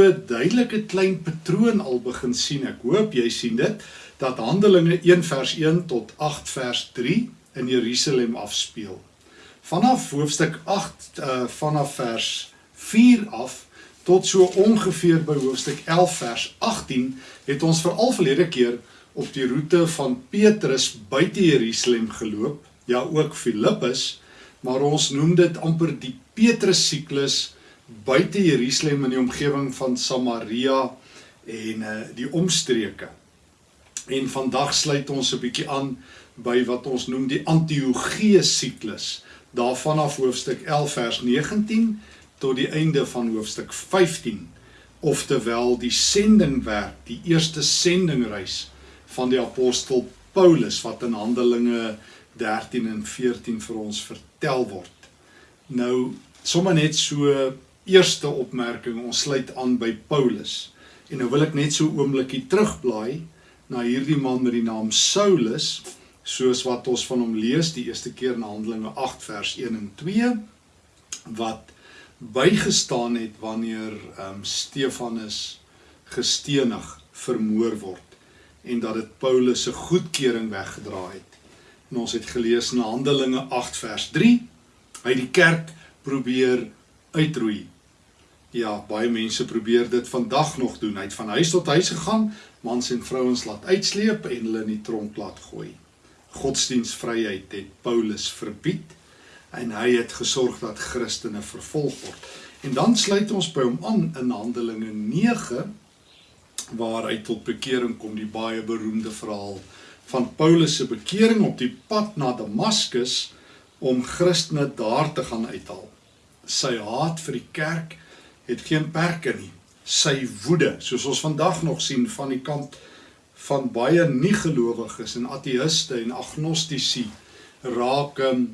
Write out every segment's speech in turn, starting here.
so 'n duidelike klein patroon al begin sien. Ek hoop jy sien dit dat Handelinge 1 vers 1 tot 8 vers 3 in Jerusalem afspeel. Vanaf hoofstuk 8 uh vanaf vers 4 af tot so ongeveer by hoofstuk 11 vers 18 het ons veral verlede keer op die roete van Petrus buite Jerusalem geloop, ja ook Filippus, maar ons noem dit amper die Petrus siklus buite Jerusalem in die omgewing van Samaria en uh die omstreke. En vandag sluit ons 'n bietjie aan by wat ons noem die Antiochie siklus, daarvan af hoofstuk 11 vers 19 tot die einde van hoofstuk 15, oftewel die sendingwerk, die eerste sendingreis van die apostel Paulus wat in Handelinge 13 en 14 vir ons vertel word. Nou sommer net so eerste opmerking, ons sluit aan by Paulus. En nou wil ek net so oombliekie terugblaai na hierdie man met die naam Saulus, soos wat ons van hom lees die eerste keer in Handelinge 8 vers 1 en 2 wat bygestaan het wanneer ehm um, Stefanus gestenig vermoor word en dat dit Paulus se goedkeuring weggedraai het. En ons het gelees in Handelinge 8 vers 3, hy die kerk probeer uitroei. Ja, baie mense probeer dit vandag nog doen. Hy het van huis tot huis gegaan, mans en vrouens laat uitsleep en hulle in die tronk laat gooi. Godsdienstvryheid het Paulus verbied en hy het gesorg dat Christene vervolg word. En dan sluit ons by hom aan in Handelinge waar hy tot bekering kom, die baie beroemde verhaal van Paulus se bekering op die pad na Damaskus om Christene daar te gaan uithaal. Sy haat vir die kerk het geen perke nie. Sy woede, soos ons vandag nog sien van die kant van baie nie-gelowiges en ateïste en agnostici, raak um,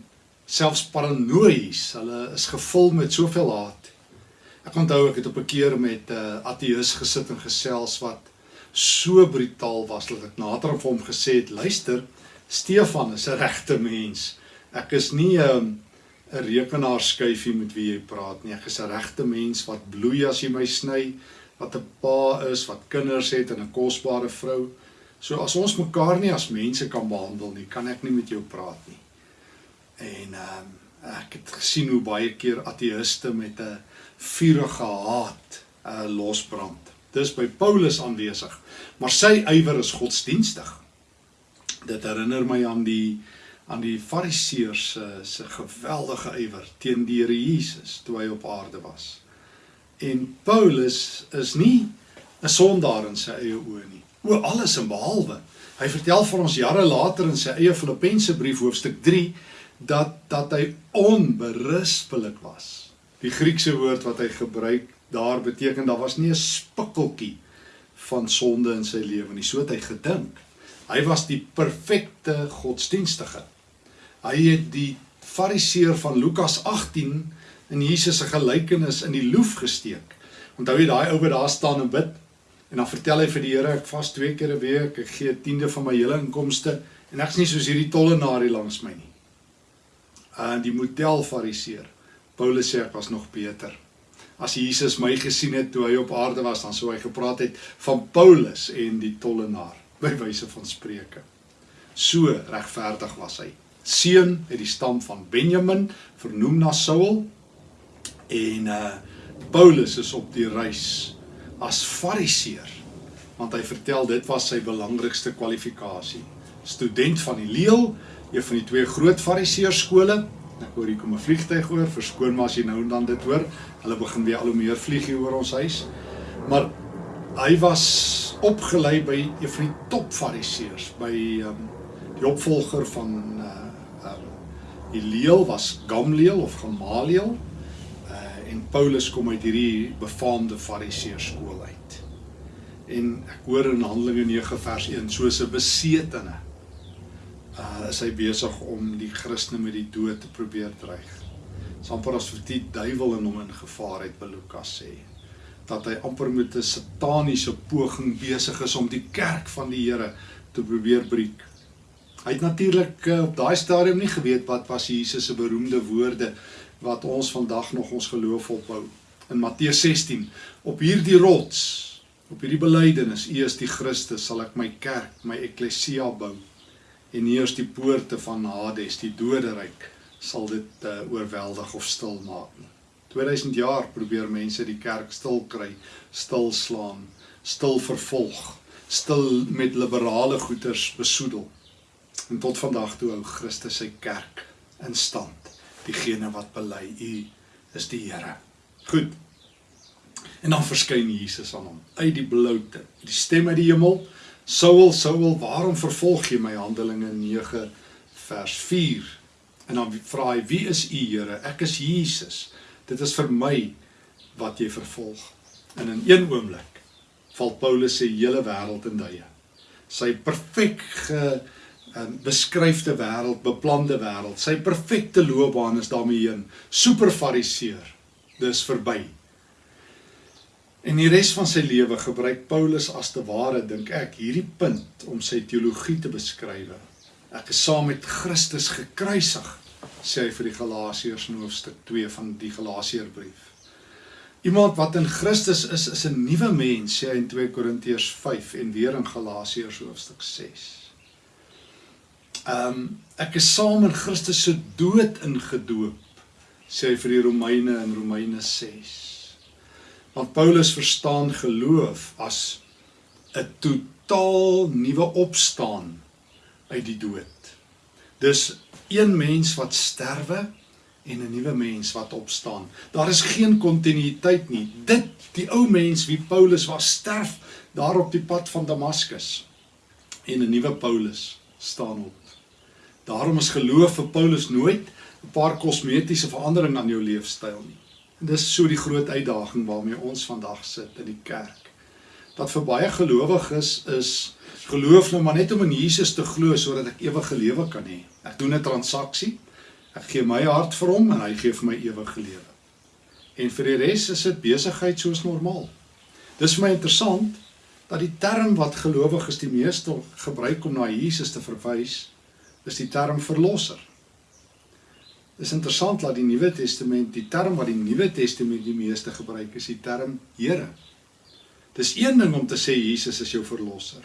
selfs paranoïes. Hulle is gevul met soveel haat Ek onthou ek het op 'n keer met 'n uh, ateïs gesit en gesels wat so brutaal was dat ek nader aan hom gesê het: "Luister, Stefan is 'n regte mens. Ek is nie 'n um, 'n rekenaarskyfie met wie jy praat nie. Ek is 'n regte mens wat bloei as jy my sny, wat 'n pa is, wat kinders het en 'n kosbare vrou. So as ons mekaar nie as mense kan behandel nie, kan ek nie met jou praat nie." En ehm um, ek het gesien hoe baie keer ateïste met 'n vurige haat uh, losbrand. Dis by Paulus aanwesig, maar sy ywer is godsdienstig. Dit herinner my aan die aan die Fariseërs se se geweldige ywer teen die Here Jesus toe hy op aarde was. En Paulus is nie 'n sondaar in sy eie oë nie. O alles en behalwe. Hy vertel vir ons jare later in sy eie Filippense brief hoofstuk 3 dat dat hy onberispelik was. Die Griekse woord wat hy gebruik daar beteken daar was nie 'n spikkeltjie van sonde in sy lewe nie. So het hy gedink. Hy was die perfekte godsdienstige. Hy het die fariseer van Lukas 18 in Jesus se gelykenis in die loef gesteek. Onthou jy daai ou wat daar staan en bid en dan vertel hy vir die Here ek vas twee keer 'n week, ek gee 'n tiende van my hele inkomste en ek's nie soos hierdie tollenaar hier langs my nie. Uh die model fariseer. Paulus sê ek was nog beter. As Jesus my gesien het toe hy op aarde was, dan sou hy gepraat het van Paulus en die tollenaar by wyse van spreuke. So regverdig was hy. Seun uit die stam van Benjamin, vernoem na Saul. En uh Paulus is op die reis as fariseer want hy vertel dit was sy belangrikste kwalifikasie. Student van die leeu, een van die twee groot fariseerskole Ek hoor hier kom 'n vliegtyg oor, verskoon maar as jy nou en dan dit hoor. Hulle begin weer al hoe meer vlieg hier oor ons huis. Maar hy was opgelei by een van die top fariseërs, by um, die opvolger van uh die leeu was Gamliel of Gamaliel. Uh en Paulus kom uit hierdie befaamde fariseërskool uit. En ek hoor in Handelinge 9 vers 1 soos 'n besetene uh, is hy besig om die Christene met die dood te probeer dreig. Sampar as vir die duiwel in hom in gevaar het by Lukas sê dat hy amper met 'n sataniese poging besig is om die kerk van die Here te probeer breek. Hy het natuurlik uh, op daai stadium nie geweet wat was Jesus se beroemde woorde wat ons vandag nog ons geloof opbou. In Matteus 16, op hierdie rots, op hierdie belydenis, U is die Christus, sal ek my kerk, my eklesia bou. En nie eers die poorte van Hades, die doderyk, sal dit uh, oorweldig of stil maak nie. 2000 jaar probeer mense die kerk stil kry, stil slaan, stil vervolg, stil met liberale goeders besoedel. En tot vandag toe hou Christus sy kerk in stand. Diegene wat bely u is die Here. Goed. En dan verskyn Jesus aan hom uit die bloute. Die stem uit die hemel: Saul, Saul, waarom vervolg jy my? Handelinge 9 vers 4. En dan vra hy: Wie is u, Here? Ek is Jesus. Dit is vir my wat jy vervolg. En in een oomblik val Paulus se hele wêreld in duie. Sy perfek ge um, beskryfde wêreld, beplande wêreld, sy perfekte loopbaan is daarmee heen. Super fariseer. Dis verby. En die res van sy lewe gebruik Paulus as te ware dink ek hierdie punt om sy teologie te beskryf. Ek is saam met Christus gekruisig, sê hy vir die Galasiërs in hoofstuk 2 van die Galasiërbrief. Iemand wat in Christus is, is 'n nuwe mens, sê hy in 2 Korintiërs 5 en weer in Galasiërs hoofstuk 6. Ehm um, ek is saam in Christus se dood ingedoop, sê hy vir die Romeine in Romeine 6. Want Paulus verstaan geloof as 'n totaal nuwe opstaan uit die dood. Dis een mens wat sterwe en 'n nuwe mens wat opstaan. Daar is geen kontinuïteit nie. Dit die ou mens wie Paulus was sterf daar op die pad van Damaskus en 'n nuwe Paulus staan op. Daarom is geloof vir Paulus nooit 'n paar kosmetiese verandering aan jou leefstyl nie. En dis so die groot uitdaging waarmee ons vandag sit in die kerk. Dat vir baie gelowiges is geloof nou maar net om in Jesus te glo sodat ek ewige lewe kan hê. Ek doen 'n transaksie Ek gee my hart vir hom en hy gee vir my ewige lewe. En vir die res is dit besigheid soos normaal. Dis vir my interessant dat die term wat gelowiges die meeste gebruik om na Jesus te verwys, is die term verlosser. Dis interessant dat die Nuwe Testament, die term wat die Nuwe Testament die meeste gebruik, is die term Here. Dis een ding om te sê Jesus is jou verlosser.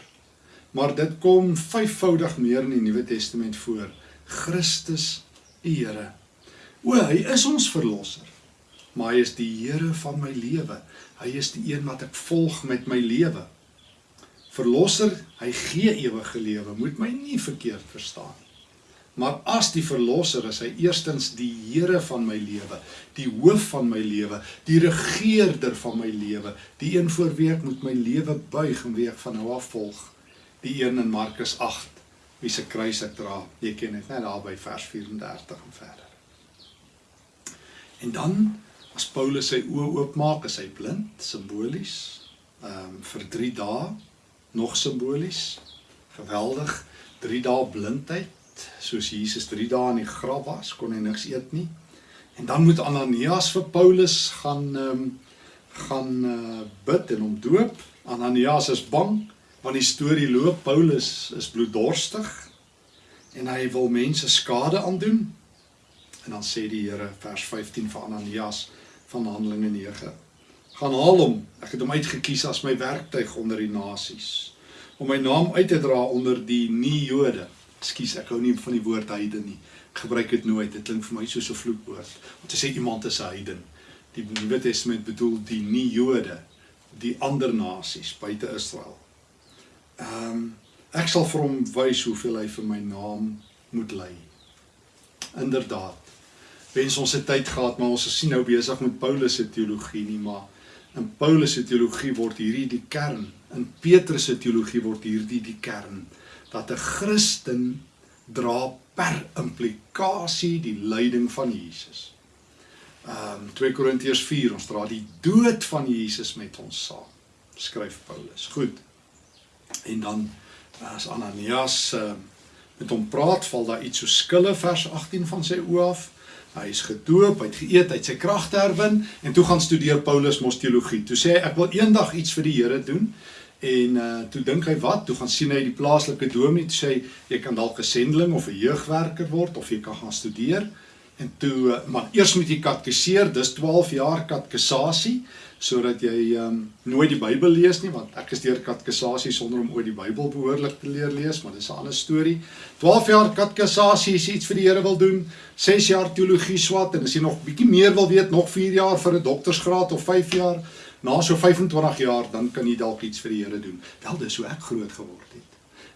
Maar dit kom vyfvoudig meer in die Nuwe Testament voor. Christus die Here. O, hy is ons verlosser. Maar hy is die Here van my lewe. Hy is die een wat ek volg met my lewe. Verlosser, hy gee ewige lewe. Moet my nie verkeerd verstaan nie. Maar as die verlosser is hy eerstens die Here van my lewe, die hoof van my lewe, die regerder van my lewe, die een voor wie ek moet my lewe buig en wie ek van nou af volg. Die een in Markus wie se kruis ek dra. Jy ken dit net daar by vers 34 en verder. En dan as Paulus sy oë oopmaak, is hy blind, simbolies. Ehm um, vir 3 dae nog simbolies. Geweldig. 3 dae blindheid, soos Jesus 3 dae in die graf was, kon hy niks eet nie. En dan moet Ananias vir Paulus gaan ehm um, gaan uh, bid en hom doop. Ananias is bang want die storie loop Paulus is bloeddorstig en hy wil mense skade aandoen. En dan sê die Here vers 15 van Ananias van Handelinge 9: "Gaan haal hom. Ek het hom uitgekies as my werktuig onder die nasies om my naam uit te dra onder die nie-Jode." Ekskuus, ek hou nie van die woord heiden nie. Ek gebruik dit nooit. Dit klink vir my soos 'n vloekwoord. Om te sê iemand is 'n heiden. Die Nuwe Testament bedoel die nie-Jode, die ander nasies buite Israel. Ehm um, ek sal vir hom wys hoeveel hy vir my naam moet ly. Inderdaad. Wens ons het tyd gehad, maar ons is sien nou besig met Paulus se teologie nie, maar in Paulus se teologie word hierdie die kern. In Petrus se teologie word hierdie die kern dat 'n Christen dra per implikasie die lyding van Jesus. Ehm um, 2 Korintiërs 4 ons dra die dood van Jesus met ons saam. Skryf Paulus. Goed. En dan as Ananias uh, met hom praat, val daar iets so skille vers 18 van sy oë af. Hy is gedoop, hy het geëet, hy het sy kragte herwin en toe gaan studeer Paulus mos teologie. Toe sê hy ek wil eendag iets vir die Here doen. En uh toe dink hy wat? Toe gaan sien hy die plaaslike dominee sê jy kan dalk 'n sendeling of 'n jeugwerker word of jy kan gaan studeer. En toe eh, maar eers moet jy katekiseer, dis 12 jaar katekisasie sodat jy um, nooit die Bybel lees nie want ek is deur katekisasie sonder om ooit die Bybel behoorlik te leer lees, maar dis 'n ander storie. 12 jaar katekisasie is iets vir die Here wil doen. 6 jaar teologie swat en as jy nog bietjie meer wil weet, nog 4 jaar vir 'n doktorsgraad of 5 jaar, na so 25 jaar dan kan jy dalk iets vir die Here doen. Wel dis hoe ek groot geword het.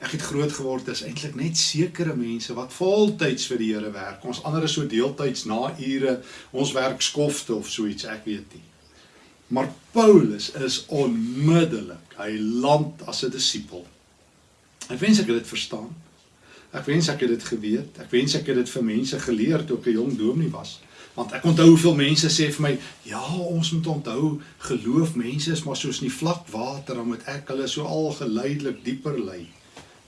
Ek het groot geword is eintlik net sekere mense wat voltyds vir die Here werk. Ons ander is so deeltyds na ure, ons werk skofte of so iets, ek weet nie. Maar Paulus is onmiddellik, hy land as 'n disipel. Ek wens ek het dit verstaan. Ek wens ek het dit geweet. Ek wens ek het dit vir mense geleer toe ek 'n jong dominee was. Want ek onthou hoeveel mense sê vir my, "Ja, ons moet onthou, geloof mense is maar soos in die vlak water, dan moet ek hulle so al geleidelik dieper lei."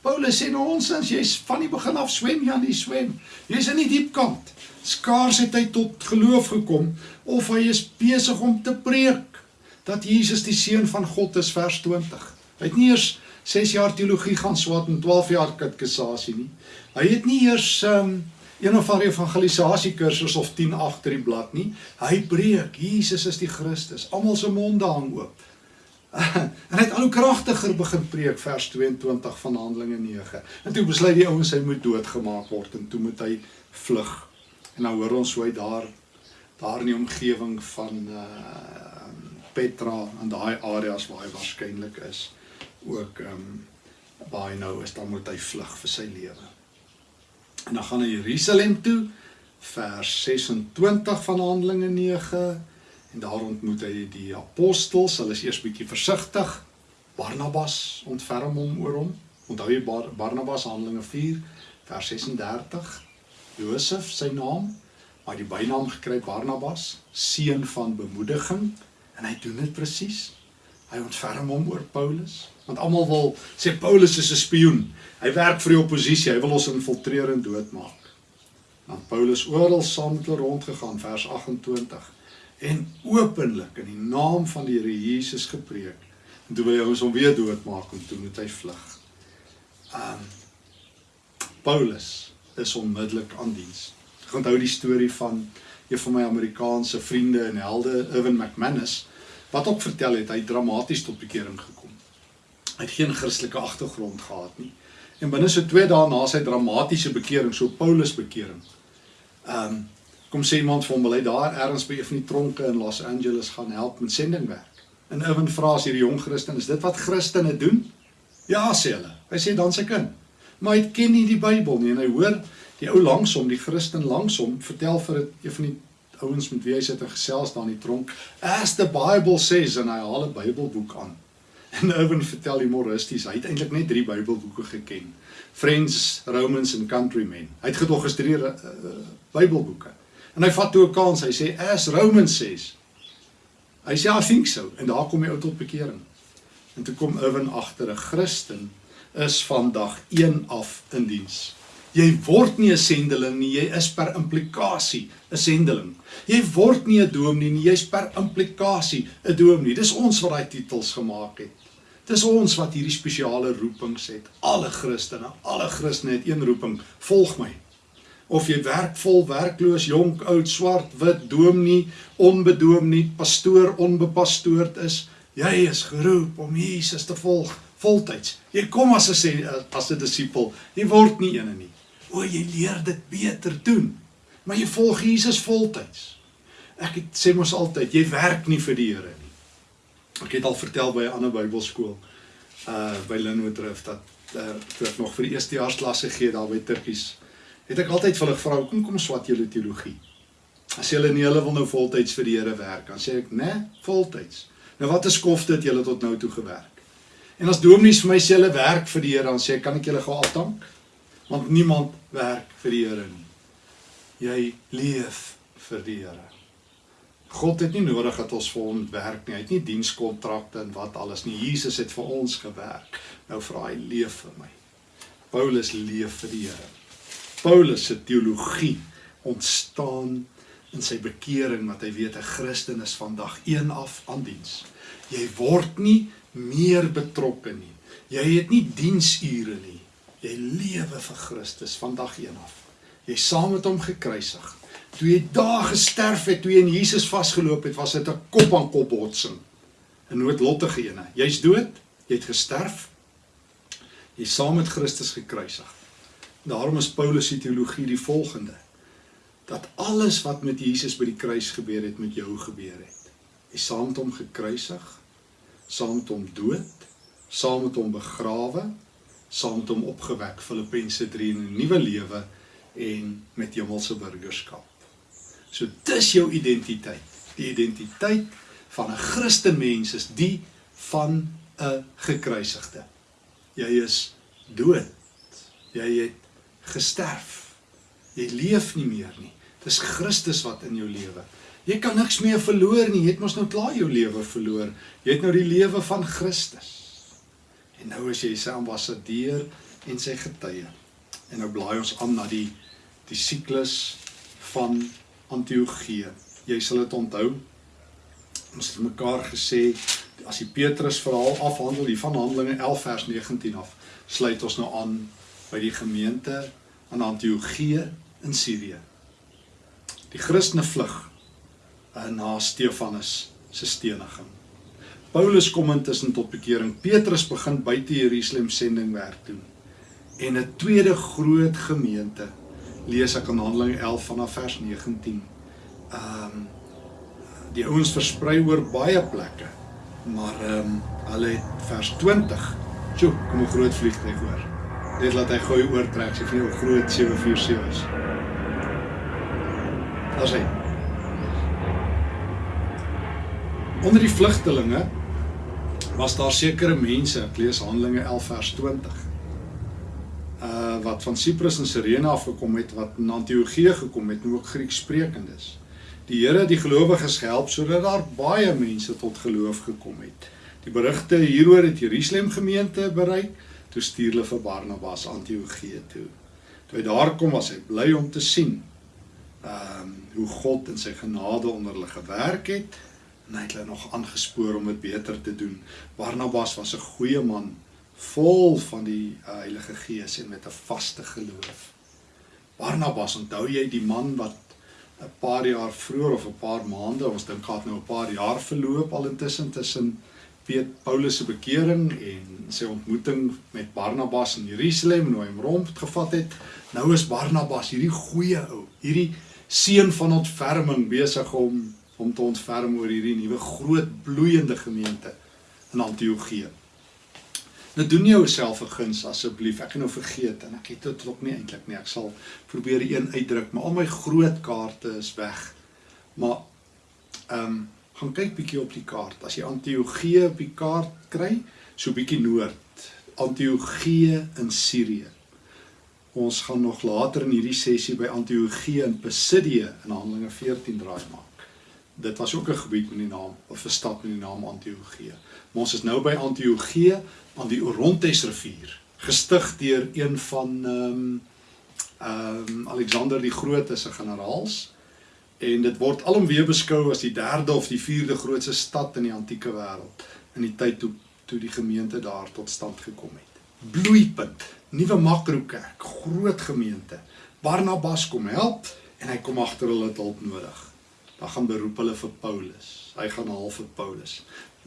Paulus sê nou ons as jy's van die begin af swem, jy aan die swem. Jy's in die diep kant. Skaars het hy tot geloof gekom of hy is besig om te preek dat Jesus die seun van God is vers 20. Hy het nie eers 6 jaar teologie gaan swat en 12 jaar katekisasie nie. Hy het nie eers um, een of ander evangelisasie kursus of 10 agter die blad nie. Hy preek Jesus is die Christus. Almal se monde hang oop. en hy het al hoe kragtiger begin preek vers 22 van Handelinge 9. En toe besluit die ouens hy moet doodgemaak word en toe moet hy vlug. En nou hoor ons hoe hy daar daar in die omgewing van uh Petra en daai areas waar hy waarskynlik is ook um, waar hy nou is, dan moet hy vlug vir sy lewe. En dan gaan hy Jerusalem toe, vers 26 van Handelinge 9 en daar ontmoet hy die apostels. Hulle is eers bietjie versigtig. Barnabas ontferm hom oor hom. Onthou jy Bar Barnabas Handelinge 4 vers 36. Josef sy naam, maar die bynaam gekry Barnabas, seun van bemoediging. En hy doen dit presies. Hy ontferm hom oor Paulus, want almal wil sê Paulus is 'n spioen. Hy werk vir die oppositie, hy wil ons infiltreer en doodmaak. Want Paulus oral saam met hulle rondgegaan vers 28 en openlik in die naam van die Here Jesus gepreek. En toe wil hy ons hom weer doodmaak en toe moet hy vlug. Um Paulus is onmiddellik aan diens. Ek onthou die storie van een van my Amerikaanse vriende en helde, Irwin McManus, wat ook vertel het hy dramaties tot bekering gekom. Het geen Christelike agtergrond gehad nie. En binne so 2 dae na sy dramatiese bekering, so Paulus bekering, ehm um, kom sê iemand vir hom, "Wil hy daar ergens by een van die tronke in Los Angeles gaan help met sendingwerk?" En Irwin vra as hierdie jong Christen, "Is dit wat Christene doen?" "Ja," sê hulle. Hy sê dan se kind. Maar hy ken nie die Bybel nie en hy hoor die ou langsom, die Christen langsom, vertel vir een van die ouens met wie hy sit en gesels daar in die tronk, as the Bible says, en hy haal een bybelboek aan. En Irwin vertel humoristies, hy het eindelijk net drie bybelboeken geken. Friends, Romans en Countrymen. Hy het gedogistreerde uh, uh, bybelboeken. En hy vat toe een kans, hy sê, as Romans says. Hy sê, I think so. En daar kom hy uit tot bekering. En toe kom Irwin achter, een Christen is van dag 1 af in dienst. Jy word nie 'n sendeling nie, jy is per implikasie 'n sendeling. Jy word nie 'n dominee nie, jy's per implikasie 'n dominee. Dis ons wat daai titels gemaak het. Dis ons wat hierdie spesiale roepings het. Alle Christene, alle Christene het een roeping: volg my. Of jy werk vol, werkloos, jonk, oud, swart, wit, dominee, onbedominee, pastoor, onbepastoord is, jy is geroep om Jesus te volg voltyds. Jy kom as 'n as 'n disipel. Jy word nie een nie. O, jy leer dit beter doen. Maar jy volg Jesus voltyds. Ek het, sê mos altyd, jy werk nie vir die Here nie. Ek het al vertel by 'n ander Bybelskool uh by Linwood Drift dat uh, toe ek nog vir die eerstejaarsklasse gee daar by Turkies, het ek altyd vir hulle gevra, "Kom kom swat julle teologie?" As hulle nie hulle wil nou voltyds vir die Here werk, dan sê ek, "Nee, voltyds." Nou wat 'n skofte het julle tot nou toe gewerk? En as dominees vir my sê hulle werk vir die Here, dan sê ek, "Kan ek julle gou afdank?" want niemand werk vir die Here nie. Jy leef vir die Here. God het nie nodig dat ons vir hom werk nie. Hy het nie dienskontrakte en wat alles nie. Jesus het vir ons gewerk. Nou vra hy leef vir my. Paulus leef vir die Here. Paulus se teologie ontstaan in sy bekering wat hy weet 'n Christen is van dag 1 af aan diens. Jy word nie meer betrokke nie. Jy het nie diensure nie. Jy lewe vir Christus van dag 1 af. Jy saam met hom gekruisig. Toe jy daar gesterf het, toe jy in Jesus vasgeloop het, was dit 'n kop aan kop botsing. 'n Noodlottige ene. Jy's dood, jy het gesterf. Jy's saam met Christus gekruisig. Daarom is Paulus se teologie die volgende: dat alles wat met Jesus by die kruis gebeur het, met jou gebeur het. Jy saam met hom gekruisig, saam met hom dood, saam met hom begrawe, saam met hom opgewek, Filippense 3 in 'n nuwe lewe en met hemelse burgerskap. So dis jou identiteit. Die identiteit van 'n Christenmens is die van 'n gekruisigde. Jy is dood. Jy het gesterf. Jy leef nie meer nie. Dis Christus wat in jou lewe. Jy kan niks meer verloor nie. Jy het mos nou klaar jou lewe verloor. Jy het nou die lewe van Christus. En nou is jy sy ambassadeur en sy getuie. En nou blaai ons aan na die die siklus van Antiochië. Jy sal dit onthou. Ons het mekaar gesê as die Petrus verhaal afhandel, die van Handelinge 11 vers 19 af, sluit ons nou aan by die gemeente aan Antiochië in Sirië. Die Christene vlug na Stefanus se steniging. Paulus kom intussen tot bekering. Petrus begin buite Jerusalem sendingwerk doen. En 'n tweede groot gemeente lees ek in Handelinge 11 vanaf vers 19. Ehm um, die ouens versprei oor baie plekke. Maar ehm um, hulle het vers 20. Sjoe, kom 'n groot vliegtuig oor. Dit laat hy gooi oortrek, sê vir 'n groot 747 is. As hy Onder die vlugtelinge was daar sekere mense, ek lees Handelinge 11 vers 20. Uh wat van Siprus en Sirene af gekom het wat in Antiochië gekom het, nou ook Grieks sprekendes. Die Here het die gelowiges gehelp sodat daar baie mense tot geloof gekom het. Die berigte hieroor het Jerusalem gemeente bereik, toe stuur hulle vir Barnabas Antiochië toe. Toe hy daar kom, was hy bly om te sien ehm um, hoe God in sy genade onder hulle gewerk het en hy het hulle nog aangespoor om dit beter te doen. Barnabas was 'n goeie man, vol van die uh, Heilige Gees en met 'n vaste geloof. Barnabas, onthou jy die man wat 'n paar jaar vroeër of 'n paar maande, ons dink gehad nou 'n paar jaar verloop al intussen tussen Piet Paulus se bekering en sy ontmoeting met Barnabas in Jerusalem en hoe hy hom rondgevat het. Nou is Barnabas hierdie goeie ou, hierdie seun van ontferming besig om om te ontferm oor hierdie nuwe groot bloeiende gemeente in Antiochië. Nou doen jy jouself 'n guns asseblief. Ek gaan nou vergeet en ek het dit ook nie eintlik nie. Ek sal probeer een uitdruk, maar al my groot kaarte is weg. Maar ehm um, gaan kyk bietjie op die kaart. As jy Antiochië op die kaart kry, so bietjie noord. Antiochië in Sirië. Ons gaan nog later in hierdie sessie by Antiochië in Pisidië in Handelinge 14 draai maak. Dit was ook 'n gebied met die naam of 'n stad met die naam Antiochië. Maar ons is nou by Antiochië aan die Orontes rivier, gestig deur een van ehm um, ehm um, Alexander die Groot se generaals en dit word alom weer beskou as die derde of die vierde grootste stad in die antieke wêreld in die tyd toe toe die gemeente daar tot stand gekom het. Bloeipunt, nuwe makrokerk, groot gemeente. Barnabas kom help en hy kom agter hulle hulp nodig. Dan gaan beroep hulle vir Paulus. Hy gaan haal vir Paulus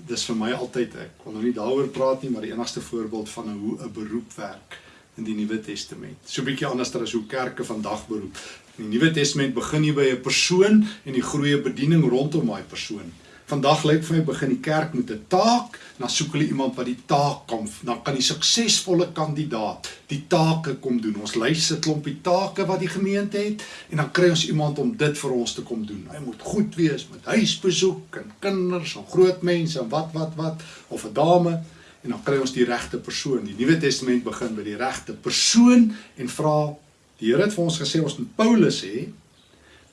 dis vir my altyd ek kon nou nie daaroor praat nie, maar die enigste voorbeeld van hoe 'n beroep werk in die Nuwe Testament. So 'n bietjie anders as hoe kerke vandag beroep. In die Nuwe Testament begin jy by 'n persoon en die groeie bediening rondom daai persoon. Vandag lyk vir my begin die kerk met 'n taak, dan soek hulle iemand wat die taak kan, dan kan die suksesvolle kandidaat die take kom doen. Ons lys 'n klompie take wat die gemeente het en dan kry ons iemand om dit vir ons te kom doen. Hy moet goed wees met huisbesoek en kinders en groot mense en wat wat wat of 'n dame en dan kry ons die regte persoon. Die Nuwe Testament begin by die regte persoon en vra die Here het vir ons gesê ons moet Paulus hê.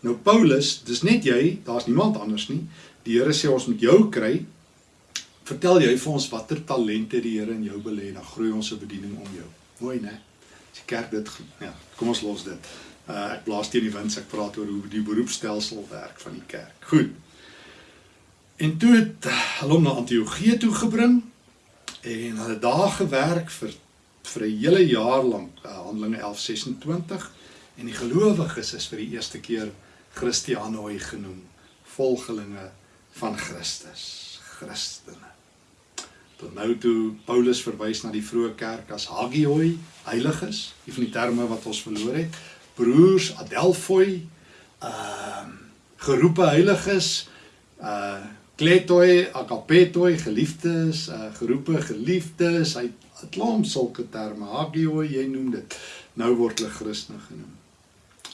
Nou Paulus, dis net jy, daar's niemand anders nie. Die Here sê ons moet jou kry. Vertel jy vir ons watter talente die Here in jou belê, dan groei ons se bediening om jou. Mooi, né? Die kerk dit ja, kom ons los dit. Uh ek blaas teen die wind, ek praat oor hoe die beroepstelsel werk van die kerk. Goed. En toe het hulle hom na Antiochië toe gebring en hulle daar gewerk vir vir 'n hele jaar lank, uh, Handelinge 11:26 en die gelowiges is vir die eerste keer Christianoi genoem, volgelinge van Christus, Christene. Tot nou toe Paulus verwys na die vroeë kerk as hagioi, heiliges, een van die terme wat ons verloor het, broers, adelphoi, ehm uh, geroepe heiliges, uh kletoi, agapetoi, geliefdes, uh geroepe geliefdes, hy het klomp sulke terme, hagioi, jy noem dit. Nou word hulle Christene genoem.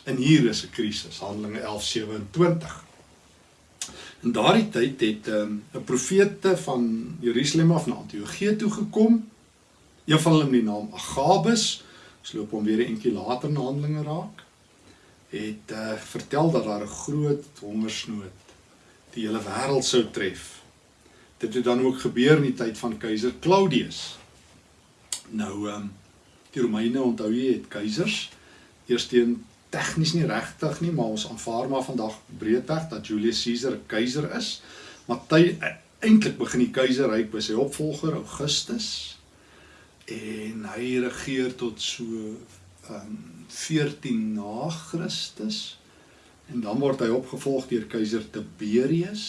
En hier is 'n krisis, Handelinge 11:27. In daardie tyd het ehm, 'n um, profete van Jerusalem af na Antiochië toe gekom. Een van hulle met die naam Agabus, ons loop hom weer 'n entjie later in Handelinge raak, het uh, vertel dat daar 'n groot hongersnood die hele wêreld sou tref. Dit het dan ook gebeur in die tyd van keiser Claudius. Nou ehm um, die Romeine onthou jy het keisers eers teen tegnies nie regtig nie, maar ons aanvaar maar vandag breedweg dat Julius Caesar 'n keiser is. Maar e, eintlik begin die keizerryk by sy opvolger Augustus en hy regeer tot so um, 14 na Christus. En dan word hy opgevolg deur keiser Tiberius,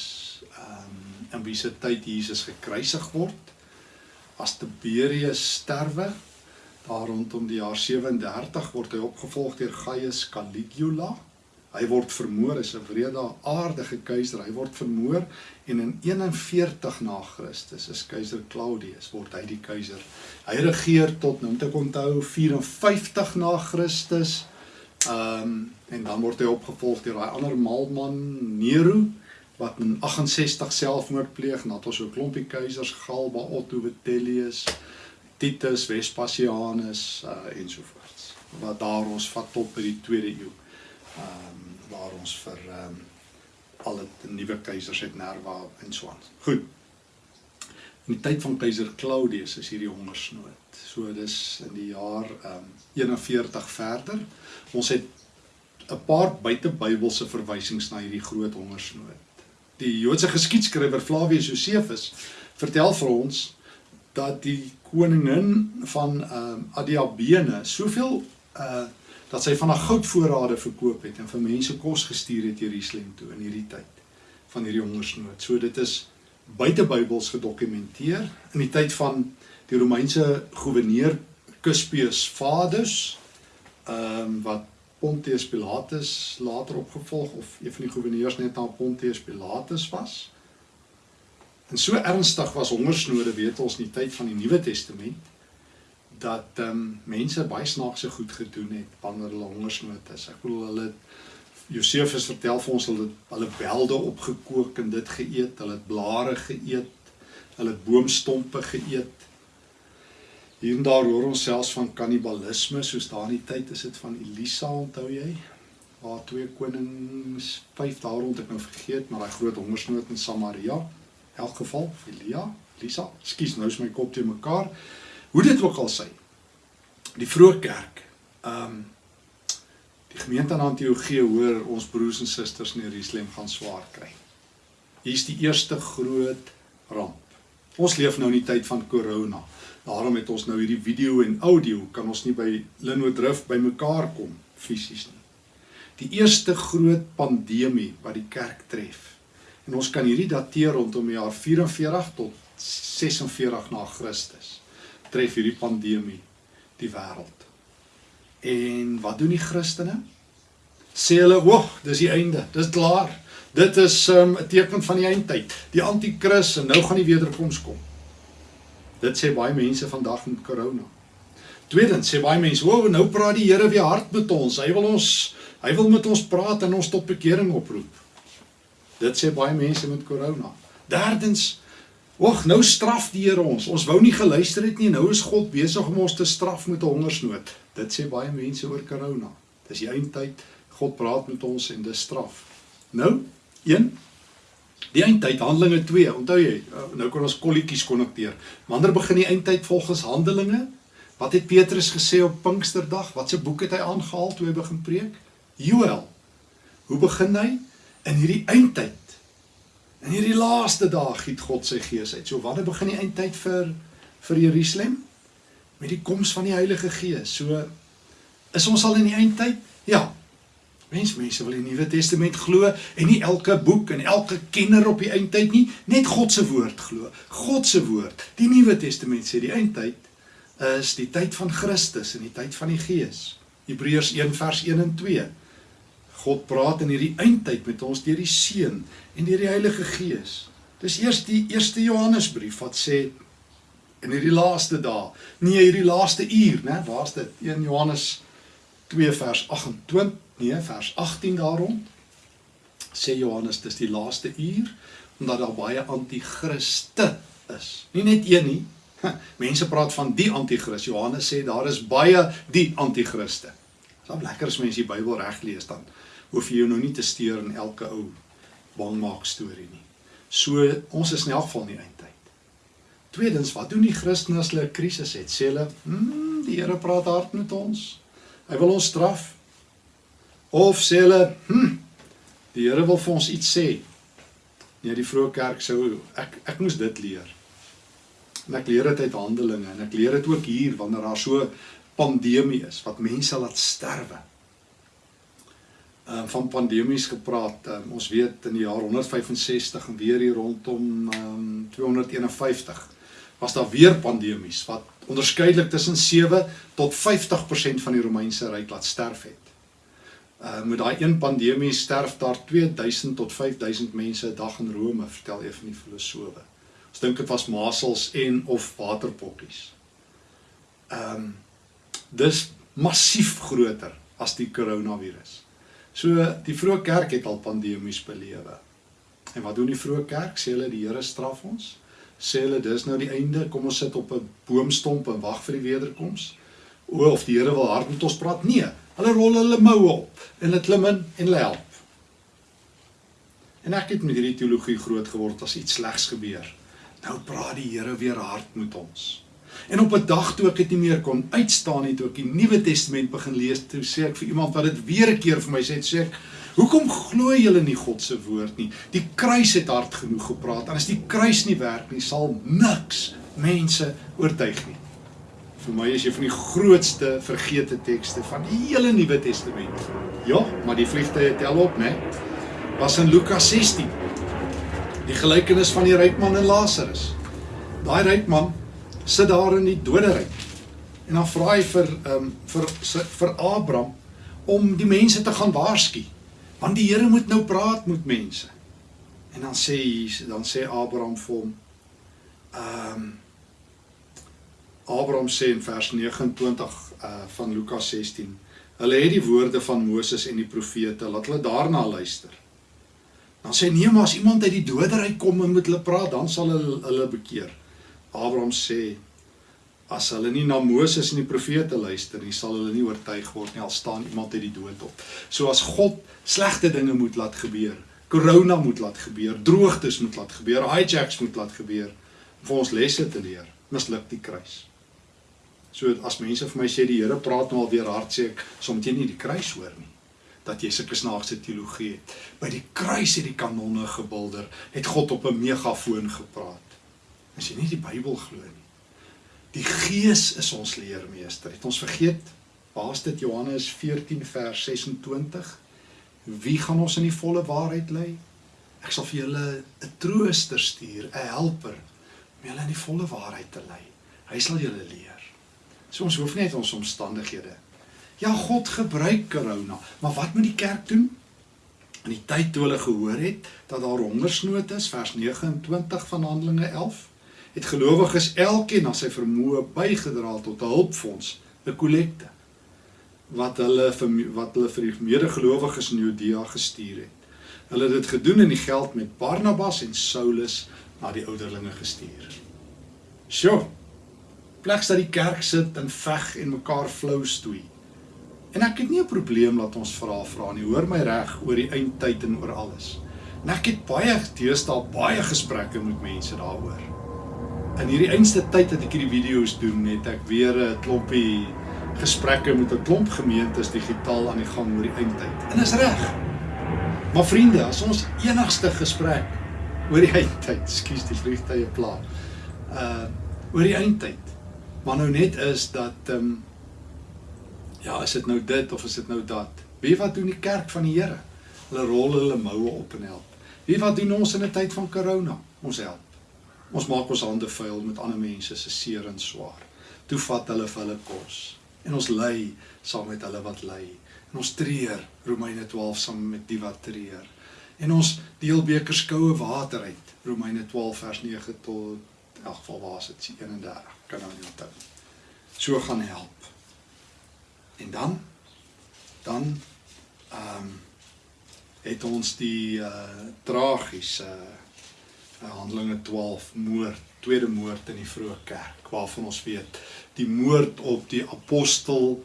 um, in wie se tyd Jesus gekruisig word. As Tiberius sterwe, daar rondom die jaar 37 word hy opgevolg deur Gaius Caligula. Hy word vermoor, hy's 'n wreedaardige keiser. Hy word vermoor en in 41 na Christus is keiser Claudius word hy die keiser. Hy regeer tot nou moet ek onthou 54 na Christus. Ehm um, en dan word hy opgevolg deur daai ander maalman Nero wat in 68 selfmoord pleeg. Nadat ons so 'n klompie keisers Galba, Otto, Vitellius, Titus, Vespasianus uh, ensovoorts. Wat daar ons vat tot by die 2de eeu. Ehm um, waar ons vir ehm um, al die nuwe keisers het Nerva en so aan. Goed. In die tyd van keiser Claudius is hierdie hongersnood. So dis in die jaar ehm um, 41 verder. Ons het 'n paar buitebybelse verwysings na hierdie groot hongersnood. Die Joodse geskiedskrywer Flavius Josephus vertel vir ons dat die koningin van ehm um, Adiabene soveel uh dat sy van haar goudvoorrade verkoop het en vir mense kos gestuur het Jerusalem toe in hierdie tyd van hierdie hongersnood. So dit is buite Bybels gedokumenteer in die tyd van die Romeinse goewerneur Cuspius Vadus ehm um, wat Pontius Pilatus later opgevolg of een van die goewerneurs net na Pontius Pilatus was. En so ernstig was hongersnode weet ons in die tyd van die Nuwe Testament dat um, mense baie snaakse goed gedoen het wanneer hulle hongersnood is. Ek bedoel hulle Josefus vertel vir ons hulle hulle belde opgekook en dit geëet, hulle het blare geëet, hulle het boomstompe geëet. Hier en daar hoor ons selfs van kannibalisme soos daar in die tyd is dit van Elisa onthou jy? Waar twee konings vyf daar rond ek nou vergeet maar daai groot hongersnood in Samaria elk geval Elia, Lisa, skus nou is my kop te mekaar. Hoe dit ook al sy. Die vroeë kerk. Ehm um, die gemeente in Antiochië hoor ons broers en susters in Jerusalem gaan swaar kry. Hier's die eerste groot ramp. Ons leef nou in die tyd van corona. Daarom het ons nou hierdie video en audio kan ons nie by Linwood Drift bymekaar kom fisies nie. Die eerste groot pandemie wat die kerk tref En ons kan hierdie dateer rondom die jaar 44 tot 46 na Christus. Tref hierdie pandemie die wêreld. En wat doen die Christene? Sê hulle, "Wag, dis die einde. Dis klaar. Dit is um, 'n um, teken van die eindtyd. Die anti-kris en nou gaan die wederkoms kom." Dit sê baie mense vandag met corona. Tweedens sê baie mense, "O, nou praat die Here weer hard met ons. Hy wil ons hy wil met ons praat en ons tot bekering oproep." Dit sê baie mense met corona. Derdens, oeg, nou straf die Here ons. Ons wou nie geluister het nie. Nou is God besig om ons te straf met 'n hongersnood. Dit sê baie mense oor corona. Dis die eindtyd. God praat met ons en dis straf. Nou, 1 Die eindtyd Handelinge 2. Onthou jy, uh, nou kan ons kolletjies konnekteer. Wanneer begin die eindtyd volgens Handelinge? Wat het Petrus gesê op Pinksterdag? Watse boek het hy aangehaal toe hy begin preek? Joël. Hoe begin hy? In hierdie eindtyd. In hierdie laaste dae giet God sy gees uit. So wanneer begin die eindtyd vir vir Jerusalem? Met die koms van die Heilige Gees. So is ons al in die eindtyd? Ja. Mens mense wil die Nuwe Testament glo en nie elke boek en elke kenner op die eindtyd nie, net God se woord glo. God se woord. Die Nuwe Testament sê die eindtyd is die tyd van Christus en die tyd van die Gees. Hebreërs 1 vers 1 en 2. God praat in hierdie eindtyd met ons deur die Seun en deur die Heilige Gees. Dis eers die eerste Johannesbrief wat sê in hierdie laaste dae, nee hierdie laaste uur, né? Waar's dit? 1 Johannes 2 vers 28, nee, vers 18 daarom sê Johannes dis die laaste uur omdat daar baie anti-kriste is. Nie net een nie. Mense praat van die anti-kris. Johannes sê daar is baie die anti-kriste. Dit is lekker as mense die Bybel reg lees dan hoef jy jou nou nie te steur in elke ou bangmaak storie nie. So ons is in elk geval nie eindtyd. Tweedens, wat doen die Christene as hulle 'n krisis het? Sê hulle, "Hm, die Here praat hard met ons. Hy wil ons straf." Of sê hulle, "Hm, die Here wil vir ons iets sê." Nee, die vroeë kerk sou ek ek moes dit leer. En ek leer dit uit Handelinge en ek leer dit ook hier wanneer daar so pandemie is wat mense laat sterwe um, van pandemies gepraat. Um, ons weet in die jaar 165 en weer hier rondom um, 251 was daar weer pandemies wat onderskeidelik tussen 7 tot 50% van die Romeinse ryk laat sterf het. Uh met daai een pandemie sterf daar 2000 tot 5000 mense 'n dag in Rome, vertel een van die filosowe. Ons dink dit was masels en of waterpokkies. Ehm um, dis massief groter as die koronavirus. So die vroeë kerk het al pandemies belewe. En wat doen die vroeë kerk? Sê hulle die Here straf ons? Sê hulle dis nou die einde, kom ons sit op 'n boomstomp en wag vir die wederkoms? O of die Here wil hard met ons praat? Nee, hulle rol hulle moue op en hulle klim in en hulle help. En ek het met hierdie teologie groot geword as iets slegs gebeur. Nou praat die Here weer hard met ons. En op 'n dag toe ek dit nie meer kon uitstaan nie, toe ek die Nuwe Testament begin lees, toe sê ek vir iemand wat dit weer 'n keer vir my sê, sê ek, "Hoekom glo julle nie God se woord nie? Die kruis het hard genoeg gepraat. En as die kruis nie werk nie, sal niks mense oortuig nie." Vir my is jy van die grootste vergete tekste van die hele Nuwe Testament. Ja, maar die vliegtye tel op, né? Was in Lukas 16. Die gelykenis van die ryk man en Lazarus. Daai ryk man sit daar in die doderyk. En dan vra hy vir ehm um, vir vir Abraham om die mense te gaan waarsku. Want die Here moet nou praat met mense. En dan sê hy dan sê Abraham vir hom ehm um, Abraham sê in vers 29 uh van Lukas 16. Hulle het die woorde van Moses en die profete, laat hulle daarna luister. Dan sê nee, maar as iemand uit die doderyk kom en met hulle praat, dan sal hulle hulle bekeer. Abraham sê as hulle nie na Moses en die profete luister nie, sal hulle nie oortuig word nie al staan iemand uit die dood op. So as God slegte dinge moet laat gebeur, corona moet laat gebeur, droogtes moet laat gebeur, hijacks moet laat gebeur vir ons lesse te leer, misluk die kruis. So as mense vir my sê die Here praat nou al weer hard sê ek jy nie die kruis hoor nie dat jy sulke snaakse teologie het. By die kruis het die kanonne gebulder, het God op 'n megafoon gepraat as jy nie die Bybel glo nie. Die Gees is ons leermeester. Het ons vergeet? Waar's dit Johannes 14 vers 26? Wie gaan ons in die volle waarheid lei? Ek sal vir julle 'n trooster stuur, 'n helper om julle in die volle waarheid te lei. Hy sal julle leer. So ons hoef net ons omstandighede. Ja, God gebruik corona, maar wat moet die kerk doen? In die tyd toe hulle gehoor het dat daar hongersnood is, vers 29 van Handelinge 11, het gelowiges elkeen aan sy vermoë bygedra tot 'n hulpfonds, 'n kollekte wat hulle vir wat hulle vir die medegelowiges in Judea gestuur het. Hulle het dit gedoen en die geld met Barnabas en Saulus na die ouderlinge gestuur. Sjoe. Pleks dat die kerk sit en veg en mekaar flou stoei. En ek het nie 'n probleem laat ons vra vra nie. Hoor my reg oor die eindtyd en oor alles. En ek het baie deesdae baie gesprekke met mense daaroor in hierdie einste tyd dat ek hierdie video's doen, het ek weer 'n klompie gesprekke met 'n klomp gemeentes digitaal aan die gang oor die eindtyd. En is reg. Maar vriende, as ons enigste gesprek oor die eindtyd, skuis die vliegtye pla. Uh oor die eindtyd. Maar nou net is dat ehm um, ja, is dit nou dit of is dit nou dat? Wie wat doen die kerk van die Here? Hulle rol hulle moue op en help. Wie wat doen ons in 'n tyd van corona? Ons help. Ons maak ons hande vuil met ander mense se seer en swaar. Toe vat hulle vir hulle kos en ons ly saam met hulle wat ly. En ons treur Romeine 12 saam met die wat treur. En ons deel bekers koue water uit Romeine 12 vers 9 tot in elk geval waar is dit 31 kan nou nie onthou. So gaan help. En dan dan ehm um, het ons die uh tragiese uh, Handelinge 12 moord, tweede moord in die vroeë kerk waarvan ons weet die moord op die apostel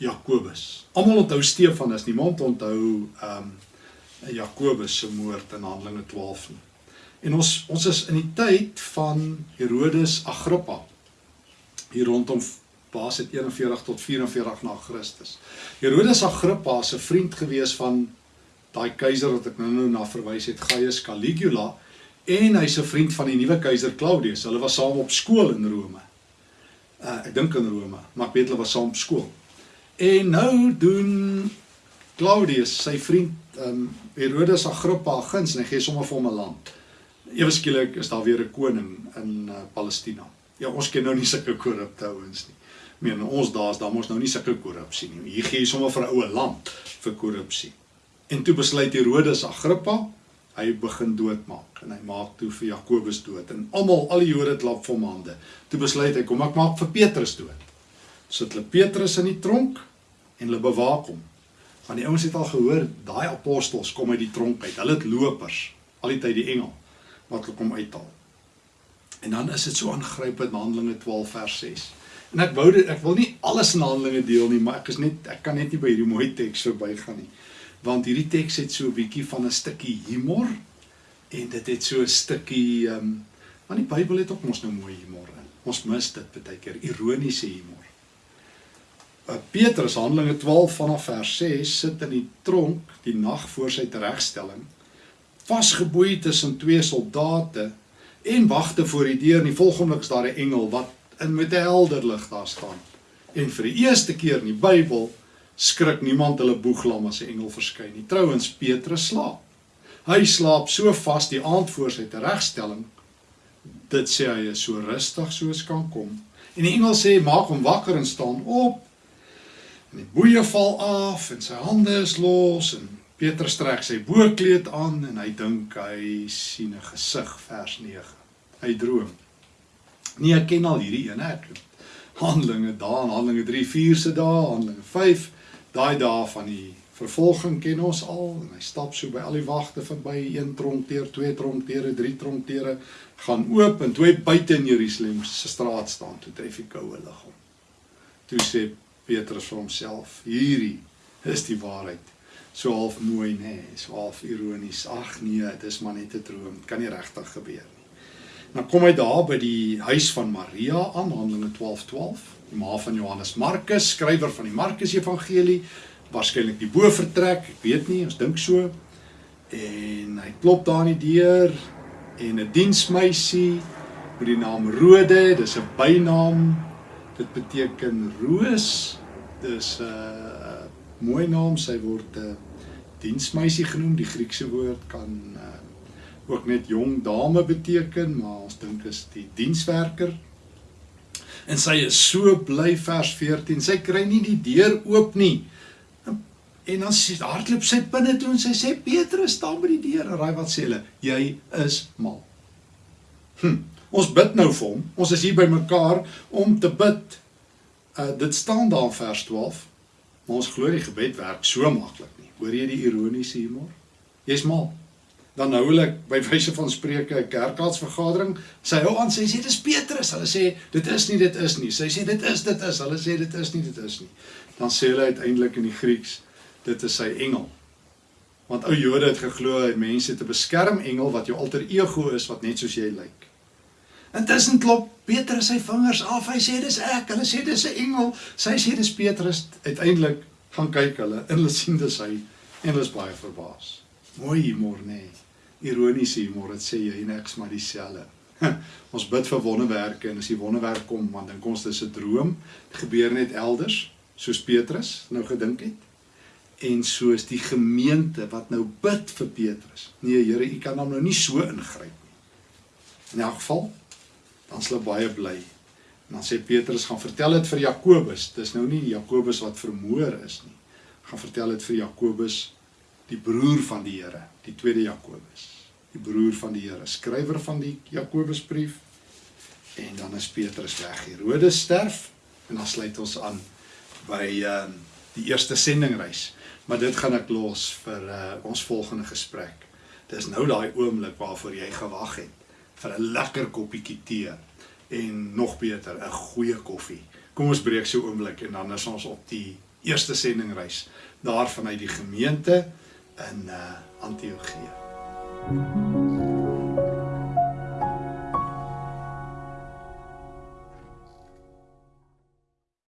Jakobus. Almal onthou Stefanus, niemand onthou ehm um, Jakobus se moord in Handelinge 12 nie. En ons ons is in die tyd van Herodes Agrippa. Hier rondom Paas het 41 tot 44 na Christus. Herodes Agrippa se vriend gewees van daai keiser wat ek nou nou na verwys het, Gaius Caligula, en hy's 'n vriend van die nuwe keiser Claudius. Hulle was saam op skool in Rome. Uh ek dink in Rome, maar ek weet hulle was saam op skool. En nou doen Claudius, sy vriend, ehm um, Herodes Agrippa guns en hy gee sommer vir hom 'n land ewe skielik is daar weer 'n koning in uh, Palestina. Ja, ons ken nou nie sulke korrupte ouens nie. Meen ons daar's daar mos nou nie sulke korrupsie nie. Hier gee jy sommer vir 'n oue land vir korrupsie. En toe besluit Herodes Agrippa, hy begin doodmaak en hy maak toe vir Jakobus dood en almal al die Jode klap vir hom hande. Toe besluit hy kom ek maak vir Petrus dood. Sit hulle Petrus in die tronk en hulle bewaak hom. Want die ouens het al gehoor daai apostels kom uit die tronk uit. Hulle het lopers, al die tyd die engel wat hulle kom uithaal. En dan is dit so aangrypend Handelinge 12 vers 6. En ek wou dit ek wil nie alles in Handelinge deel nie, maar ek is net ek kan net nie by hierdie mooi teks verbygaan nie. Want hierdie teks het so 'n bietjie van 'n stukkie humor en dit het so 'n stukkie ehm um, want die Bybel het ook mos nou mooi humor in. Ons mis dit baie keer ironiese humor. Uh, Petrus Handelinge 12 vanaf vers 6 sit in die tronk die nag voor sy teregstelling vasgeboei tussen twee soldate en wagte voor die deur en die volgende oomblik is daar 'n engel wat in met 'n helder lig daar staan. En vir die eerste keer in die Bybel skrik niemand hulle boeglam as 'n engel verskyn nie. Trouwens Petrus slaap. Hy slaap so vas die aand voor sy teregstelling. Dit sê hy is so rustig soos kan kom. En die engel sê maak hom wakker en staan op. En die boeie val af en sy hande is los en Petrus trek sy boekleed aan en hy dink hy sien 'n gesig vers 9. Hy droom. Nee, ek ken al hierdie een ek. Handelinge daar, Handelinge 3, 4 se dae, Handelinge 5, daai dae van die vervolging ken ons al en hy stap so by al die wagte verby, een tronkteer, twee tronkteere, drie tronkteere gaan oop en twee buite in Jerusalem se straat staan toe tref die koue lig hom. Toe sê Petrus vir homself: "Hierdie is die waarheid." so half mooi nê, nee, so half ironies. Ag nee, dit is maar net 'n droom. Dit kan nie regtig gebeur nie. Dan kom hy daar by die huis van Maria aan, Handelinge 12:12, 12, die ma van Johannes Markus, skrywer van die Markus Evangelie, waarskynlik die bovertrek, ek weet nie, ons dink so. En hy klop daar aan die deur en 'n diensmeisie met die naam Rode, dis 'n bynaam. Dit beteken roos. Dis 'n uh, mooi naam, sy word 'n uh, diensmeisie genoem. Die Griekse woord kan uh, ook net jong dame beteken, maar ons dink is die dienswerker. En sy is so bly vers 14. Sy kry nie die deur oop nie. En dan sê hardloop sy binne toe en sy sê Petrus staan by die deur en raai wat sê hulle? Jy is mal. Hm. Ons bid nou vir hom. Ons is hier by mekaar om te bid. Uh dit staan daar vers 12. Maar ons glo die gebed werk so maklik. Hoor jy die ironiese humor? Jy's mal. Dan nou hulle by wyse van spreuke 'n kerkraadsvergadering, sy hou aan sê sê dis Petrus. Hulle sê dit is nie dit is nie. Sy sê dit is dit is. Hulle sê dit is nie dit is nie. Dan sê hulle uiteindelik in die Grieks dit is sy engel. Want ou Jode het geglo hy mense te beskerm engel wat jou alter ego is wat net soos jy lyk. Intussen klop Petrus sy vingers af. Hy sê dis ek. Hulle sê dis 'n engel. Sy sê dis Petrus. Uiteindelik gaan kyk hulle en hulle sien dis hy en hulle is baie verbaas. Mooi nê. Nee. Ironiese humor, dit sê jy niks maar dieselfde. ons bid vir wonderwerke en as die wonderwerk kom, dan dink ons dis 'n droom. Dit gebeur net elders, soos Petrus nou gedink het. en soos die gemeente wat nou bid vir Petrus. Nee, Here, u kan hom nou nie so ingryp nie. In elk geval dan sal baie bly. En dan sê Petrus gaan vertel dit vir Jakobus. Dis nou nie Jakobus wat vermoor is nie. Gaan vertel dit vir Jakobus, die broer van die Here, die tweede Jakobus, die broer van die Here, skrywer van die Jakobusbrief. En dan is Petrus weg. Herodes sterf en dan sluit ons aan by ehm uh, die eerste sendingreis. Maar dit gaan ek los vir uh, ons volgende gesprek. Dis nou daai oomblik waarvoor jy gewag het vir 'n lekker koppie tee en nog beter 'n goeie koffie. Kom ons breek so oomblik en dan is ons op die eerste sendingreis daar vanuit die gemeente in uh, Antiochië. Thank you.